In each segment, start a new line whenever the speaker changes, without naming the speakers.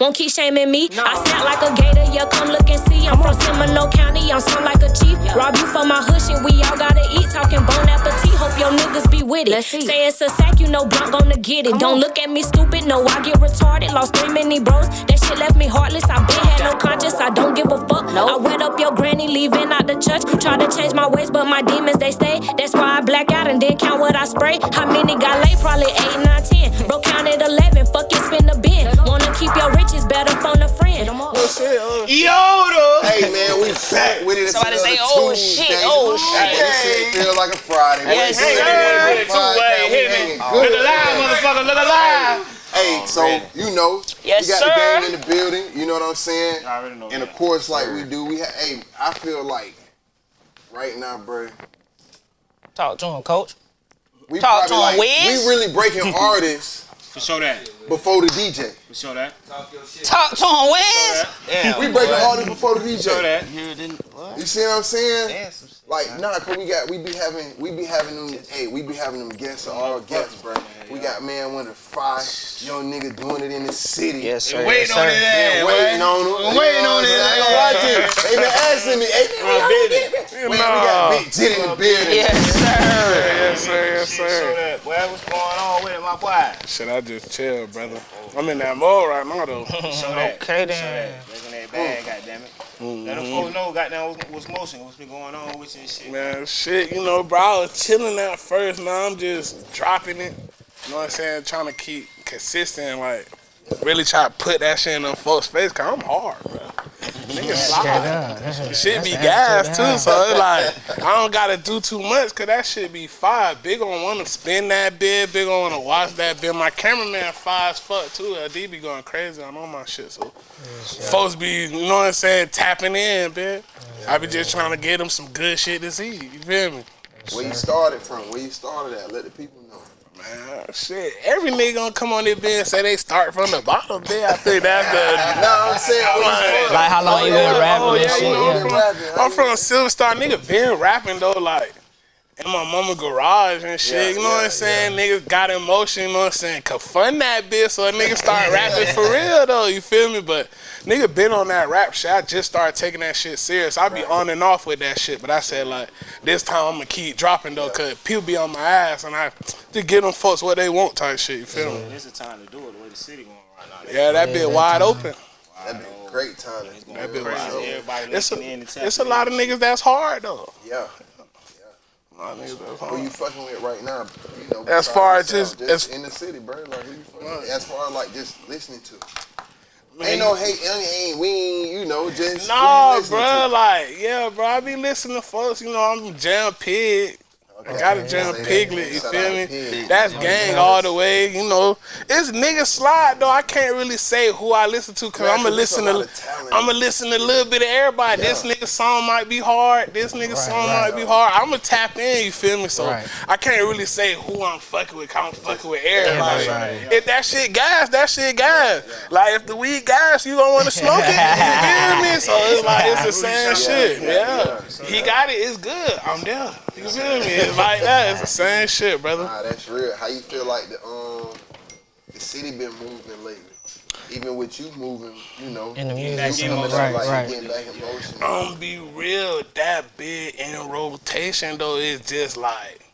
won't keep shaming me. I snap like a gator, yeah, come look and see. I'm from Seminole County, I'm some like a chief. Rob you for my hood shit, we all gotta eat. Talking bone appetit, hope your niggas be with it. Say it's a sack, you know Blunt gonna get it. Don't look at me stupid, no, I get retarded. Lost three many bros, that shit left me heartless. I been had no conscience, I don't give a fuck. I wet up your granny, leaving out the church. Try to change my ways, but my demons they stay. That's why I black out and then count what I spray. How many got laid? Probably eight, nine, ten. Bro counted eleven, fuck it, spin the bin. Wanna keep your riches, better phone a friend. Oh, oh.
Yoda.
Hey man, we back with it.
Somebody say, "Oh,
Tuesday.
shit, oh,
Hey,
shit."
This shit feel like a Friday.
Yes,
Hey,
sir.
hey,
two way, hit me. Look alive, motherfucker. Look alive.
Hey, oh, so you know,
Yes,
we got
sir.
the gang in the building. You know what I'm saying?
I already know
And of course, like we do, we have. Hey, I feel like right now, bro.
Talk to him, coach.
We
Talk to him,
like,
Wiz.
we really breaking artists
For sure that.
before the DJ.
For sure that.
Talk to him, Wiz.
Yeah,
We breaking artists before the DJ.
For Show that.
You didn't. What?
You see what I'm saying?
Yeah, some shit.
Like, nah, cause we got, we be having, we be having them, hey, we be having them guests, all guests, bro. We got man one of five young nigga doing it in the city.
Yes, sir.
Waiting
yes,
on
sir.
it,
Been
ass,
waiting
boy.
on it.
I'm waiting on it.
I ain't gonna lie to you. They been asking me, hey, man,
My
how you get
business.
Man, we got Big Jit in the building.
Yes, sir.
Yes, sir, yes,
Show
sir.
that. Boy, what's going on with it, my boy?
Shit, I just chill, brother. I'm in that mode right now, though.
Show that.
Okay,
Show
then.
that. That bag, goddammit. Mm-hmm. Let them folks know, goddamn, what's, what's motion, what's been going on with you and shit.
Man, shit, you know, bro, I was chilling at first. Now I'm just dropping it. You know what I'm saying? Trying to keep consistent, like, really try to put that shit in them folks' face, cause I'm hard, bro. Niggas slide. Shit be gas too, so it's like I don't gotta do too much, cause that shit be fire. Big on wanna spin that bit, big on wanna watch that bit. My cameraman fire as fuck too. LD be going crazy I'm on all my shit, so folks be, you know what I'm saying, tapping in, bitch. I be just trying to get them some good shit to see. You feel me?
Where you started from? Where you started at? Let the people know.
Man, shit. Every nigga gonna come on this bitch and say they start from the bottom, bitch. I think that's the.
no, I'm saying, where you started?
Like how long oh, you been rapping
Oh,
and
yeah,
shit?
you know,
yeah.
I'm from,
rapping,
I'm
you-
from Silver Star. Nigga been rapping though, like in my mama garage and shit.
Yeah,
you know what I'm saying? Niggas got emotion, you know what I'm saying? Could fund that bitch so a nigga start rapping for real though, you feel me? But nigga been on that rap shit. I just started taking that shit serious. I be on and off with that shit, but I said like this time I'm gonna keep dropping though, cause people be on my ass and I just give them folks what they want type shit, you feel me?
This is the time to do it, the way the city going right now.
Yeah, that bit wide open.
That'd be a great time.
That be
Crazy.
wide open.
Everybody
It's
listening in
a,
and tapping
it's a lot of niggas that's hard though.
Yeah.
Of niggas that's
Who you fucking with right now? You know,
As far as
yourself,
just- as-
in the city, bro. Like who you fucking with? As far as like just listening to.
Man,
Ain't no hate. Ain't, ain't we ain't you know just.
No, bro, like, yeah, bro, I be listening to folks, you know, I'm Jam Pig. I got a Jam Piglet, you feel me? That's gang all the way, you know. It's nigga slide though. I can't really say who I listen to because I'ma listen to
lot of talent.
I'ma listen to a little bit of everybody. This nigga song might be hard. This nigga song
right.
might be hard. I'ma tap in, you feel me? So
Right.
I can't really say who I'm fucking with. 'cause I'm fucking with everybody.
Everybody.
If that shit gas, that shit gas. Like if the weed gas, you don't want to smoke it. You feel me? So it's like it's the same shit. Yeah, he got it. It's good. I'm there. You feel me? It's like that. It's the same shit, brother.
Nah, that's real. How you feel like the um the city been moving lately? Even with you moving, you know,
In the
you
music,
coming up,
right,
like,
right.
getting back in motion.
I'm be real. That big in rotation though is just like.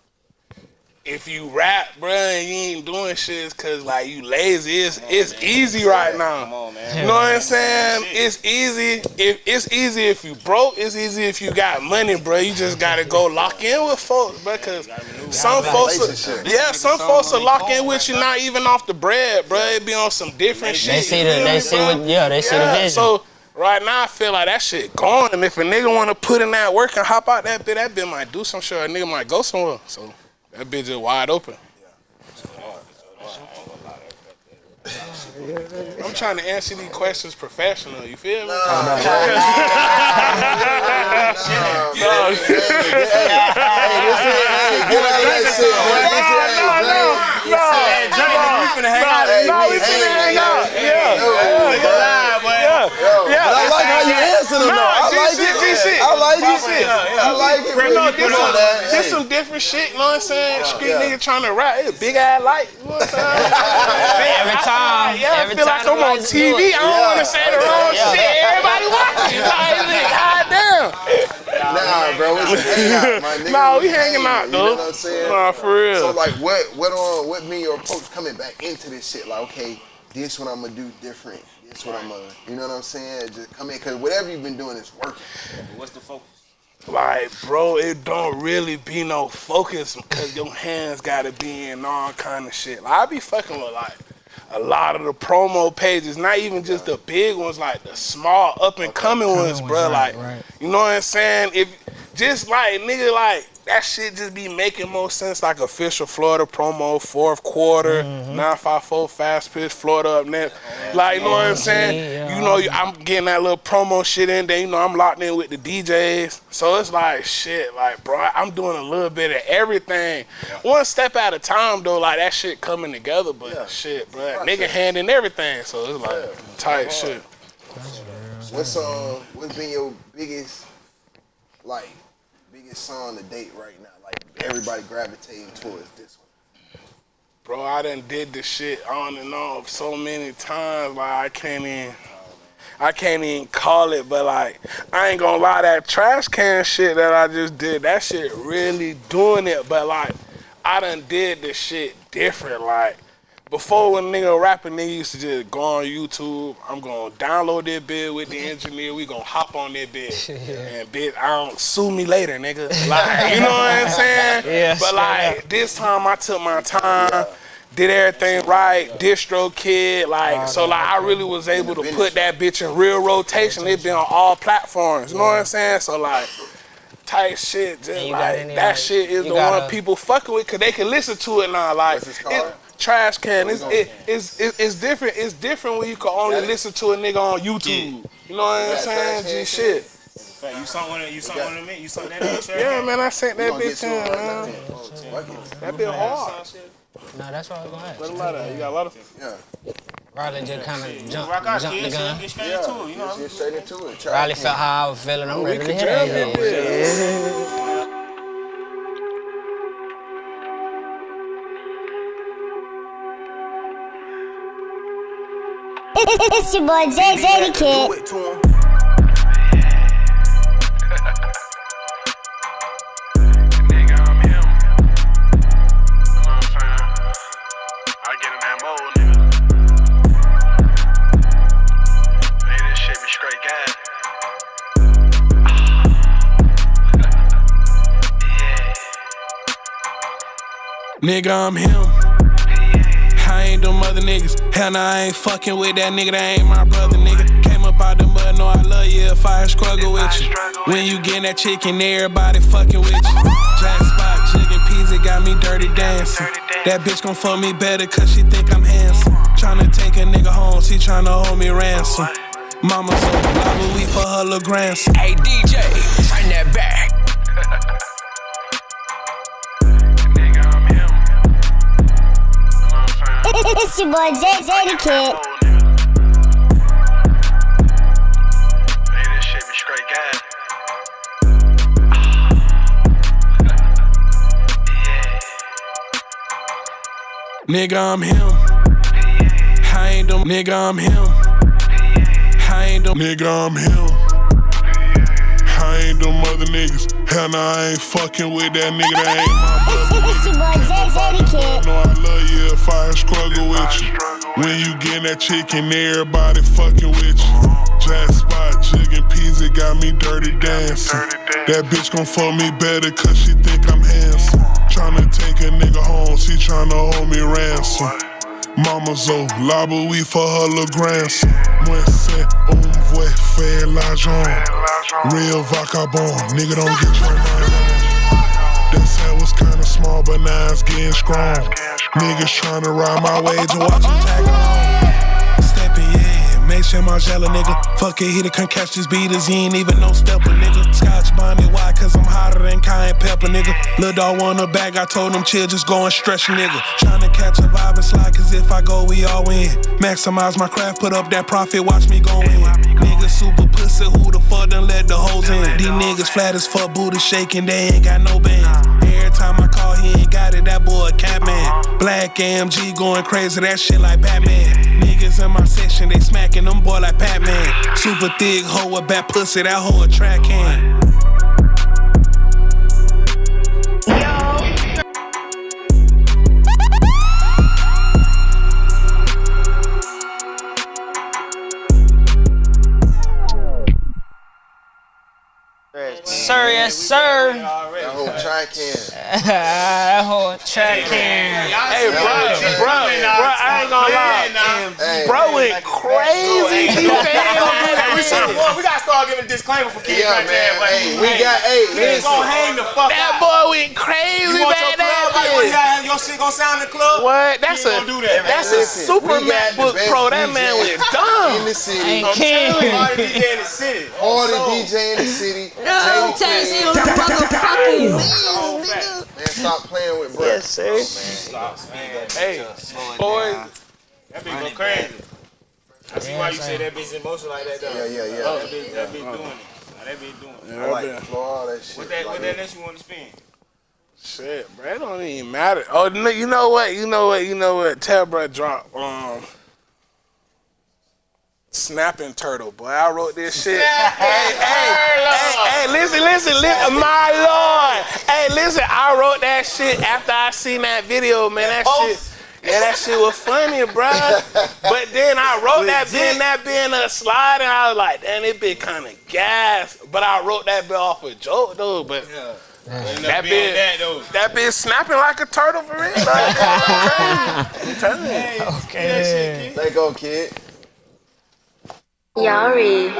If you rap, bruh, and you ain't doing shit, it's cause like you lazy. It's it's easy right now.
Come on, man.
You know what I'm saying? It's easy. If it's easy if you broke, it's easy if you got money, bro. You just gotta go lock in with folks, bro. Cause some folks,
Relationship.
yeah, some folks will lock in with you not even off the bread, bro. It be on some different shit.
They see the, they see what, yeah, they see the vision.
so right now I feel like that shit gone. And if a nigga wanna put in that work and hop out that bit, that bit might do some shit. A nigga might go somewhere. So that bitch is wide open. I'm trying to answer these questions professional. You feel me?
I like how you answer them though. I like it. I like like it.
shit.
I like it.
Bro,
when
no,
you
this
put on
some,
that.
this
Hey.
some different shit, you know what I'm saying? Street
Yeah.
nigga trying to rap, it's a big ass light, you know what I'm saying?
Every time,
Yeah,
every
I feel
time
like I'm on TV. I don't
Yeah.
want to say the wrong
Yeah.
shit. Everybody watching. Like, goddamn.
Nah, bro, it's a hangout, my nigga.
Nah, we hanging out,
hangout, You know
though.
what I'm saying?
Nah, for real.
So like, what, what on, what me your approach coming back into this shit? Like, okay, this what I'm gonna do different. This what I'm gonna, you know what I'm saying? Just come in, cause whatever you've been doing is working.
What's the focus?
Like, bro, it don't really be no focus because your hands gotta be in all kind of shit. Like, I be fucking with like a lot of the promo pages, not even just the big ones, like the small up and coming ones, bro.
right,
like,
right.
you know what I'm saying? If just like nigga, like that shit just be making more sense. Like official Florida promo, fourth quarter,
Mm-hmm.
nine five four fast pitch, Florida up next. Like, you know what I'm saying?
yeah.
You know, I'm getting that little promo shit in there. You know, I'm locked in with the DJs. So it's like, shit, like, bro, I'm doing a little bit of everything. One step at a time, though, like, that shit coming together. But
Yeah.
shit, bro, nigga hand in everything. So it's like, tight shit.
What's uh, what's been your biggest, like, biggest song to date right now? Like everybody gravitating towards this one.
Bro, I done did this shit on and off so many times, like, I can't even. I can't even call it, but like I ain't gonna lie, that trash can shit that I just did, that shit really doing it. But like I done did this shit different. Like before when nigga rapping, nigga used to just go on YouTube. I'm gonna download that bit with the engineer. We gonna hop on that bit and bit. I don't sue me later, nigga. Like you know what I'm saying?
Yeah,
But
straight
like this time, I took my time. Did everything right, DistroKid, like so like I really was able to put that bitch in real rotation. It been on all platforms, you know what I'm saying? So like tight shit, just like
any,
that
like,
shit is
you
the
got
one people fucking with cause they can listen to it now. Like
What's this called?
it, trash can, it's it, it's it, it's different. It's different when you can only listen to a nigga on YouTube. You know what I'm saying? G shit.
Fact, you saw one of you saw one of me. You saw that in the trash.
Yeah, man, I sent that bitch
to
in,
right
man.
now. Fuck it.
That bit hard.
No, that's what I was gonna ask.
What a lot of you got a lot of
Yeah.
Riley just kind of jump,
Rock out,
jump the gun.
get straight
Yeah.
into it. You know.
Get straight into it. Try
Riley felt how I was feeling. I'm oh,
we
ready to hit
jam
that
that
It's your boy Jay Zay the
Do
Kid.
it to him.
I get in that old nigga Made this shit be straight gang Yeah Nigga, I'm him. Ain't them other niggas. Hell nah, I ain't fucking with that nigga. That ain't my brother, nigga. Came up out the mud, know I love you if I struggle with you. When you get that chicken, everybody fucking with you. Jack spot, chicken pizza got me dirty dancing. That bitch gon' fuck me better cause she think I'm handsome. Tryna take a nigga home, she tryna hold me ransom. Mama so liable we for her little grandson.
Hey DJ, turn that back.
It's your boy Jay the Kid.
Nigga, I'm him. I ain't them. Nigga, I'm him. I ain't them. Nigga, I'm him. I ain't them other niggas. Hell nah, I ain't fucking with that nigga. That ain't my brother.
It's your boy Jay Zay the Kid.
know I love you if I struggle with you. When you get that chicken, everybody fucking with you. Jack spot, chicken pizza got me dirty dancing. That bitch gon' fuck me better cause she think I'm handsome. Tryna take a nigga home, she tryna hold me ransom. Mama zo, labo we for her little grandson. Moi c'est un vrai fait l'argent. Real vagabond, nigga don't get your mind wrong. That set was kinda small, but now it's getting strong. Niggas tryna ride my way to watch them tag along. Steppin', yeah, make sure my jelly, nigga. Fuck it, he the can't catch these beaters, he ain't even no stepper, nigga. Scotch bonnet, why? Cause I'm hotter than cayenne pepper, nigga. Lil' dog want a bag, I told him chill, just go and stretch, nigga. Tryna catch a vibe and slide, cause if I go, we all win. Maximize my craft, put up that profit, watch me go in. Nigga super pussy, who the fuck done let the
niggas flat as fuck, booty shaking, they ain't got no bands. Every time I call, he ain't got it, that boy a catman. Black AMG going crazy, that shit like Batman. Niggas in my section, they smacking them boy like Batman. Super thick hoe, a bad pussy, that hoe a track can.
Sir, yes, sir.
That whole track can.
that whole track can.
Hey, bro, bro, bro, I ain't gonna lie. Bro went crazy.
Hey, we, should, boy, we gotta start giving disclaimer for kids
yeah,
right there.
man.
But
Hey, we got, hey,
Kids gonna hang the fuck
That boy went crazy,
You want your
man.
club like when you
That
got your shit gonna sound in the club?
What? That's a
do that, man.
that's a
Listen,
super
we
MacBook
best
Pro. That
DJ
man went
in
dumb.
the city.
Ain't
Party
king.
DJ in the city.
Hardest DJ in the city.
No,
Jay
Taxi
King.
on the motherfucking wheel,
All
nigga.
fact.
Man, stop playing with bro.
Yes, sir.
Stop, man.
Hey, boy.
That bitch go crazy. I see why you say that bitch emotional like that though.
Yeah, yeah, yeah.
Oh, that bitch, that bitch doing it. That bitch doing it.
I like the all that shit.
What that, what that next you want to spin?
Shit, bro, it don't even matter. Oh, no, you know what? You know what? You know what? Tell bro drop um snapping turtle, boy. I wrote this shit. hey, hey, hey, hey, listen, listen, listen, my lord. Hey, listen, I wrote that shit after I seen that video, man. That shit. Yeah, that shit was funny, bro. But then I wrote that being that being a slide, and I was like, damn, it been kind of gas. But I wrote that bit off a joke, though. But
That
That
bitch.
bitch-
That though.
that bitch snapping like a turtle for real. Like, I'm telling you.
Okay.
Let go, kid.
Yari.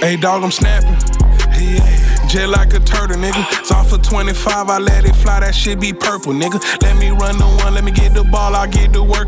Hey, dog, I'm snapping. Just like a turtle, nigga. It's off for 25, I let it fly, that shit be purple, nigga. Let me run the one, let me get the ball, I'll get to working.